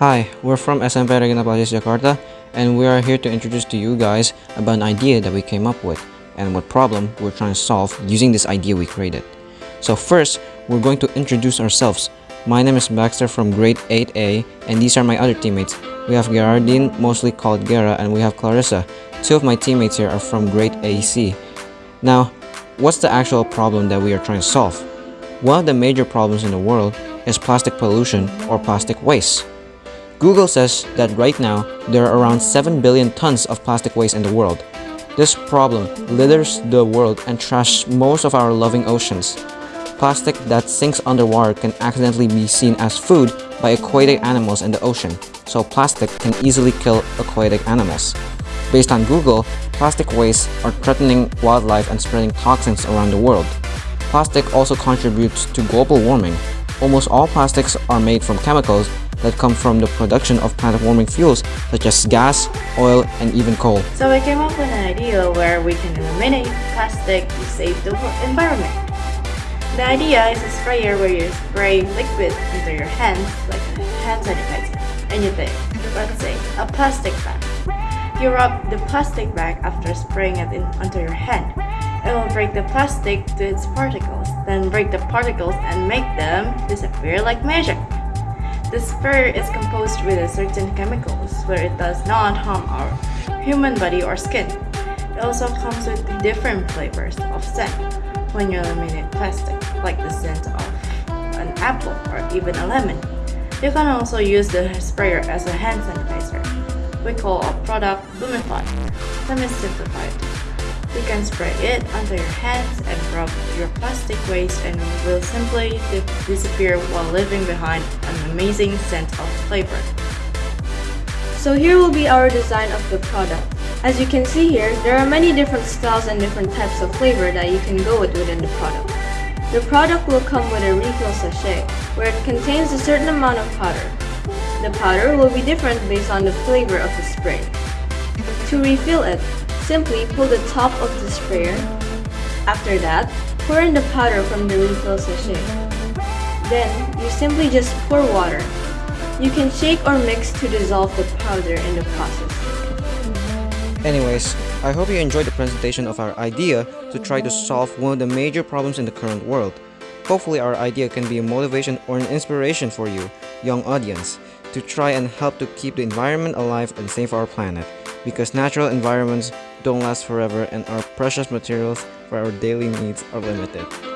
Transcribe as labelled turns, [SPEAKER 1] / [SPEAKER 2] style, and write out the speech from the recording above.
[SPEAKER 1] Hi, we're from SMP Regina Pacis Jakarta and we are here to introduce to you guys about an idea that we came up with and what problem we're trying to solve using this idea we created. So first, we're going to introduce ourselves. My name is Baxter from grade 8A and these are my other teammates. We have Gerardine, mostly called Gera, and we have Clarissa. Two of my teammates here are from grade AC. Now, what's the actual problem that we are trying to solve? One of the major problems in the world is plastic pollution or plastic waste. Google says that right now, there are around 7 billion tons of plastic waste in the world. This problem litters the world and trashes most of our loving oceans. Plastic that sinks underwater can accidentally be seen as food by aquatic animals in the ocean, so plastic can easily kill aquatic animals. Based on Google, plastic waste are threatening wildlife and spreading toxins around the world. Plastic also contributes to global warming. Almost all plastics are made from chemicals that come from the production of planet-warming fuels such as gas, oil, and even coal.
[SPEAKER 2] So we came up with an idea where we can eliminate plastic to save the environment. The idea is a sprayer where you spray liquid into your hands like hand sanitizer and you take, let's say, a plastic bag. You rub the plastic bag after spraying it in, onto your hand. It will break the plastic to its particles, then break the particles and make them disappear like magic. The sprayer is composed with certain chemicals where it does not harm our human body or skin. It also comes with different flavors of scent when you eliminate plastic, like the scent of an apple or even a lemon. You can also use the sprayer as a hand sanitizer. We call our product Lumify. Let me simplify it. You can spray it onto your hands and rub your plastic waste and it will simply disappear while leaving behind an amazing scent of flavor.
[SPEAKER 3] So here will be our design of the product. As you can see here, there are many different styles and different types of flavor that you can go with within the product. The product will come with a refill sachet, where it contains a certain amount of powder. The powder will be different based on the flavor of the spray. To refill it, Simply pull the top of the sprayer. After that, pour in the powder from the refill sachet. Then, you simply just pour water. You can shake or mix to dissolve the powder in the process.
[SPEAKER 1] Anyways, I hope you enjoyed the presentation of our idea to try to solve one of the major problems in the current world. Hopefully our idea can be a motivation or an inspiration for you, young audience, to try and help to keep the environment alive and save our planet because natural environments don't last forever and our precious materials for our daily needs are limited.